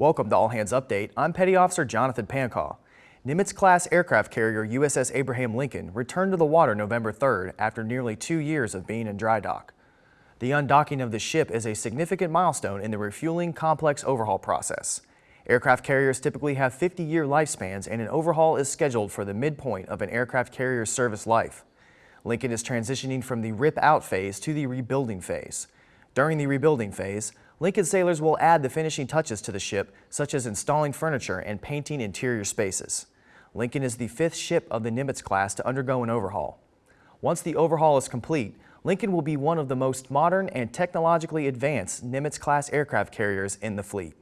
Welcome to All Hands Update. I'm Petty Officer Jonathan Pancaw. Nimitz-class aircraft carrier USS Abraham Lincoln returned to the water November 3rd after nearly two years of being in dry dock. The undocking of the ship is a significant milestone in the refueling complex overhaul process. Aircraft carriers typically have 50-year lifespans and an overhaul is scheduled for the midpoint of an aircraft carrier's service life. Lincoln is transitioning from the rip-out phase to the rebuilding phase. During the rebuilding phase, Lincoln sailors will add the finishing touches to the ship, such as installing furniture and painting interior spaces. Lincoln is the fifth ship of the Nimitz class to undergo an overhaul. Once the overhaul is complete, Lincoln will be one of the most modern and technologically advanced Nimitz-class aircraft carriers in the fleet.